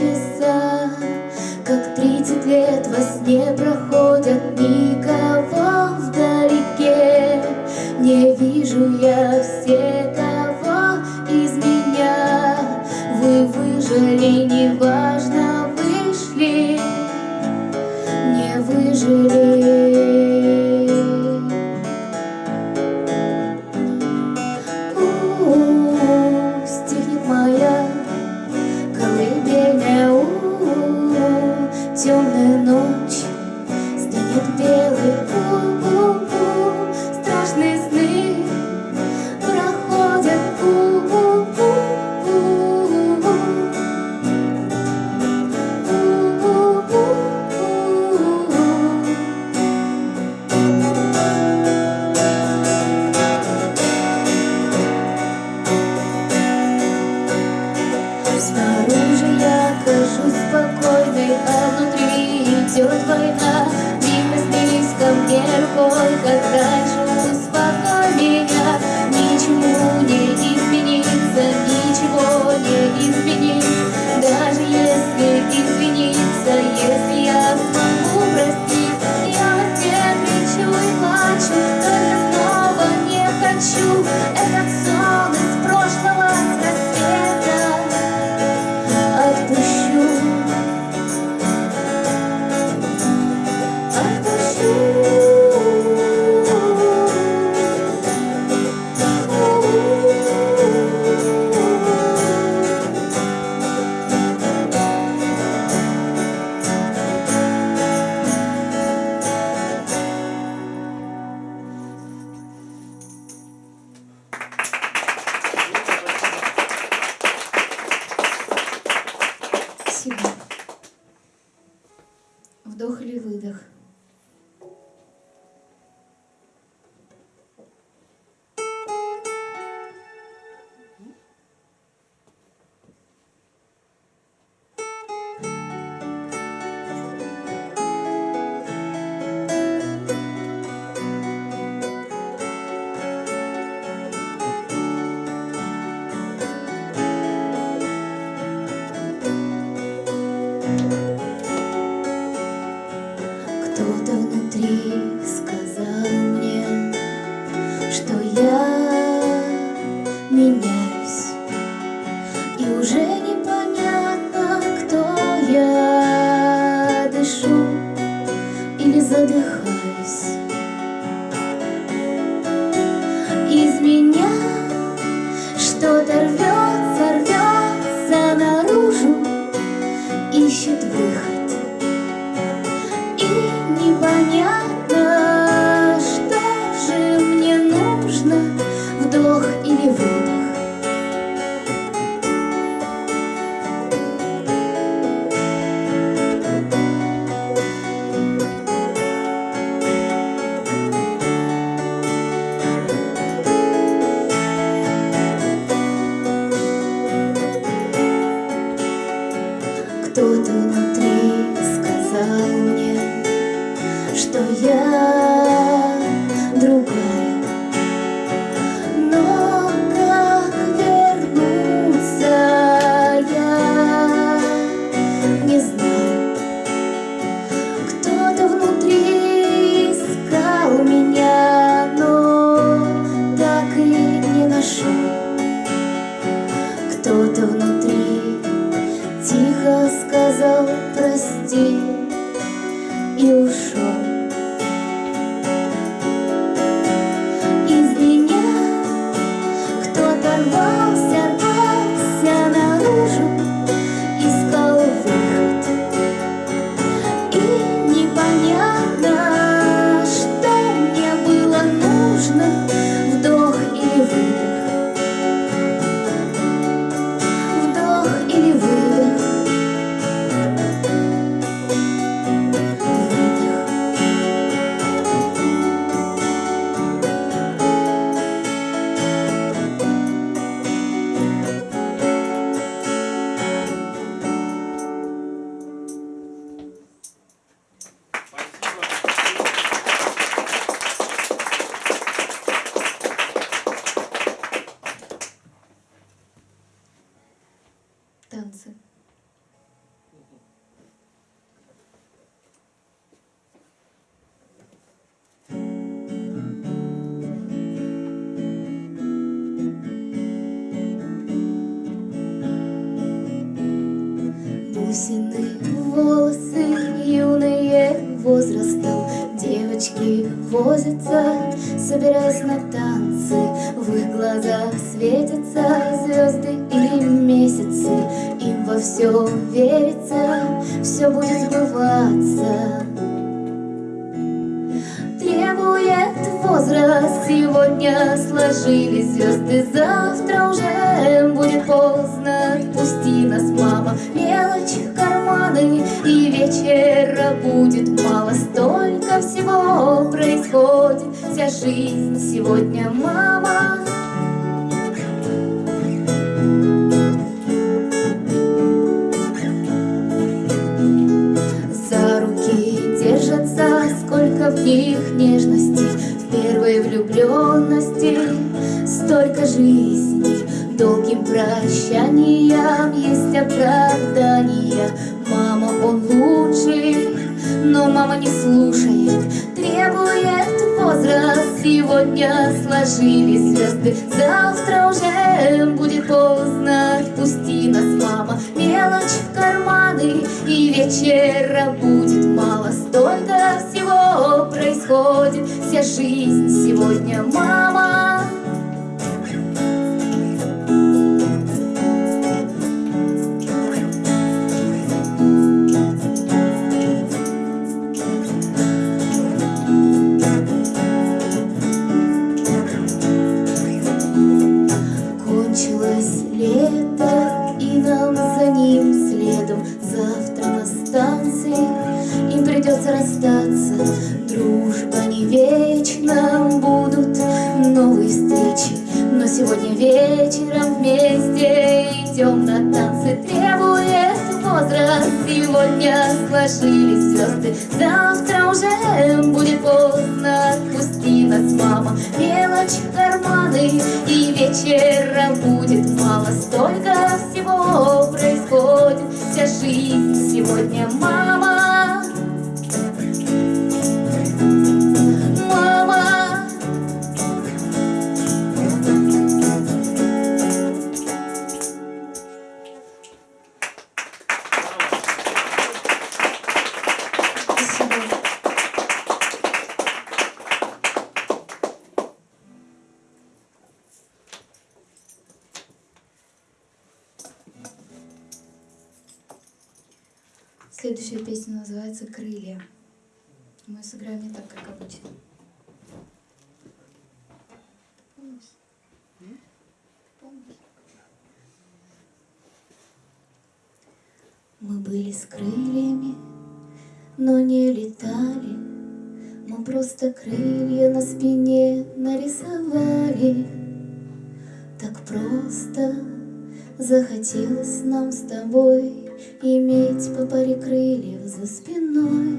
just Бусины волосы юные возрастом Девочки возятся, собираясь на танцы. В их глазах светятся звезды и месяцы. Им во все верится, все будет сбываться. Требует возраст. Сегодня сложились звезды происходит Вся жизнь. Сегодня, мама. За руки держатся, сколько в них нежности. В первой влюбленности столько жизней Долгим прощаниям есть оправдания. Мама, он лучший, но мама не слушает сегодня сложились звезды. Завтра уже будет поздно, отпусти нас, мама. Мелочь в карманы и вечера будет мало. Столько всего происходит, вся жизнь сегодня, мама новые встречи. Но сегодня вечером вместе идем на танцы Требует возраст, сегодня сложились звезды. Завтра уже будет поздно, отпусти нас, мама Мелочь в карманы. И вечера будет мало. Столько всего происходит, вся жизнь сегодня, мама Следующая песня называется «Крылья». Мы сыграем не так, как обычно. Мы были с крыльями, но не летали. Мы просто крылья на спине нарисовали. Так просто захотелось нам с тобой Иметь по паре крыльев за спиной.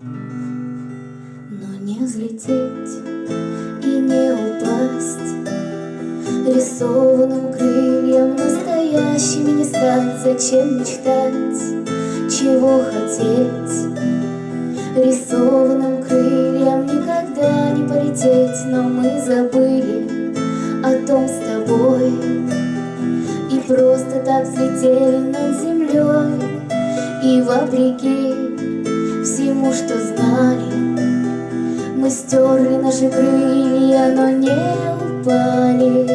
Но не взлететь и не упасть. Рисованным крыльям настоящими не стать Зачем мечтать, чего хотеть? Рисованным крыльям никогда не полететь Но мы забыли о том с тобой просто так взлетели над землей И вопреки всему, что знали Мы стерли наши крылья, но не упали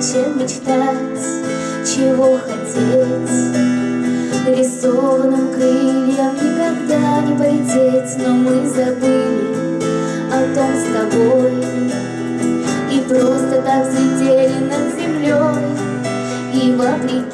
Зачем мечтать? чего хотеть Рисованным крыльям никогда не полететь Но мы забыли о том с тобой И просто так взлетели над землей И вопреки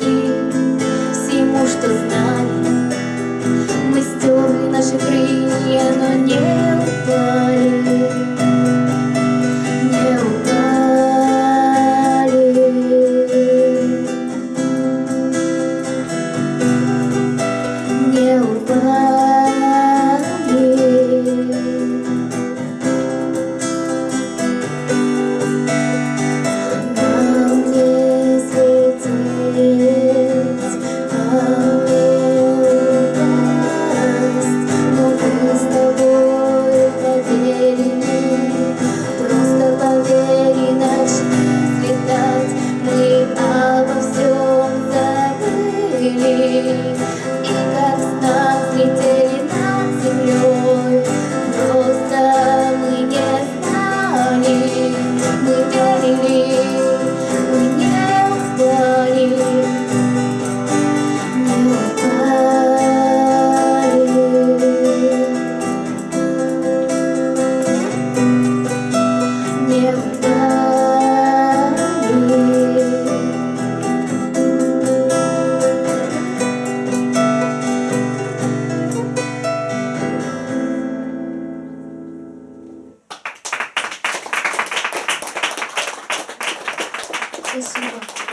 Спасибо.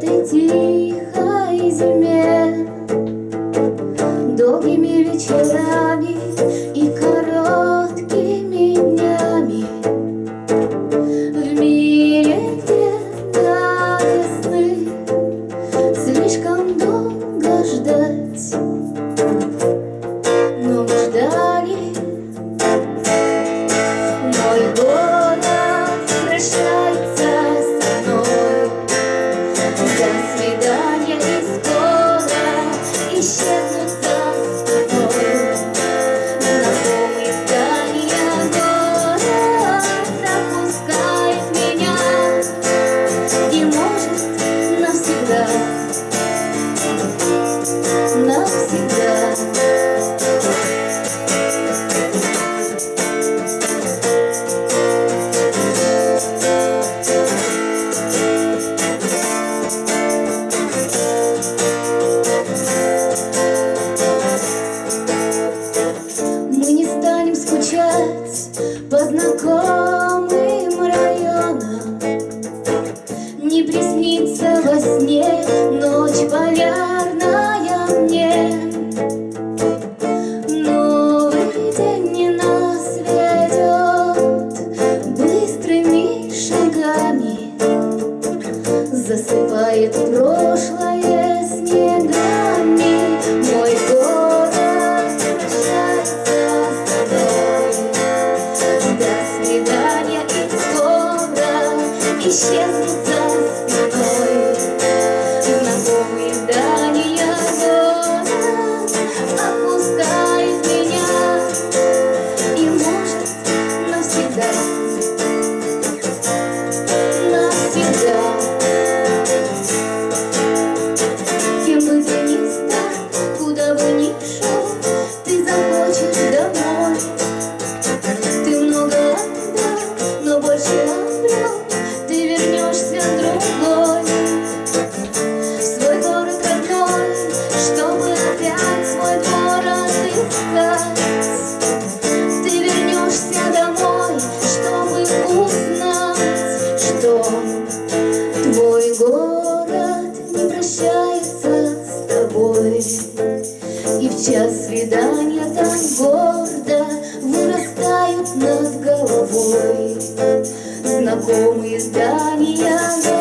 До свидания. там гордо вырастают над головой. Знакомые здания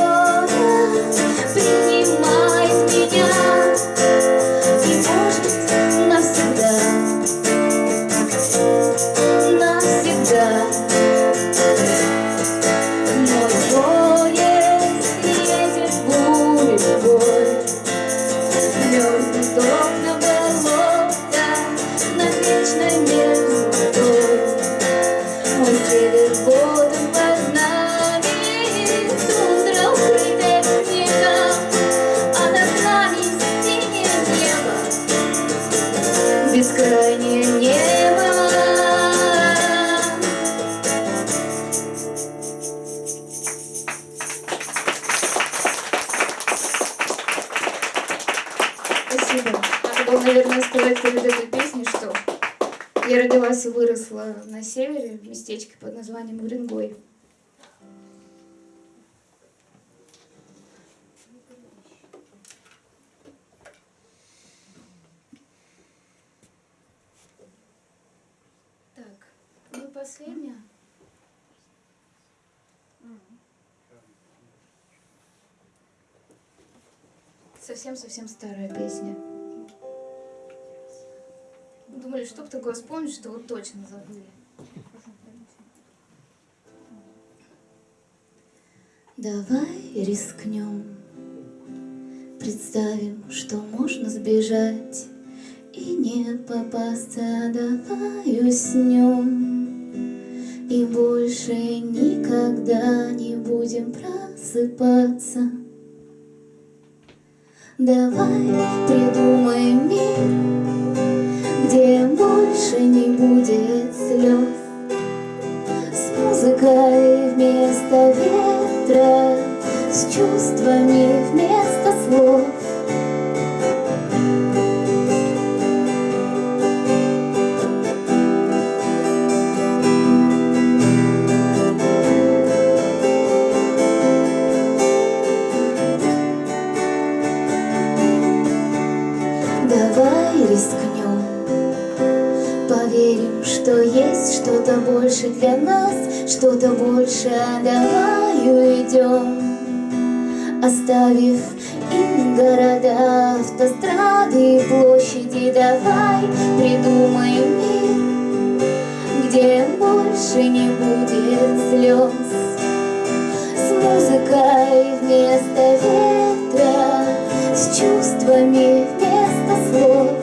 под названием Грингой. Так, ну последняя. Совсем-совсем старая песня. Думали, что бы такое вспомнить, что вот точно забыли. Давай рискнем, представим, что можно сбежать и не попасться. Давай уснем и больше никогда не будем просыпаться. Давай чувствами вместо слов. Давай рискнем, поверим, что есть что-то больше для нас, что-то больше. Давай уйдем, оставив им города, автострады и площади. Давай придумаем мир, где больше не будет слез. С музыкой вместо ветра, с чувствами вместо слов.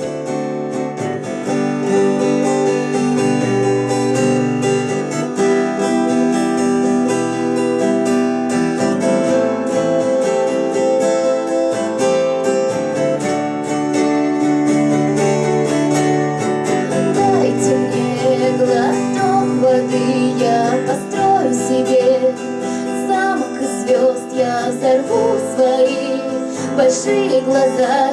Большие глаза,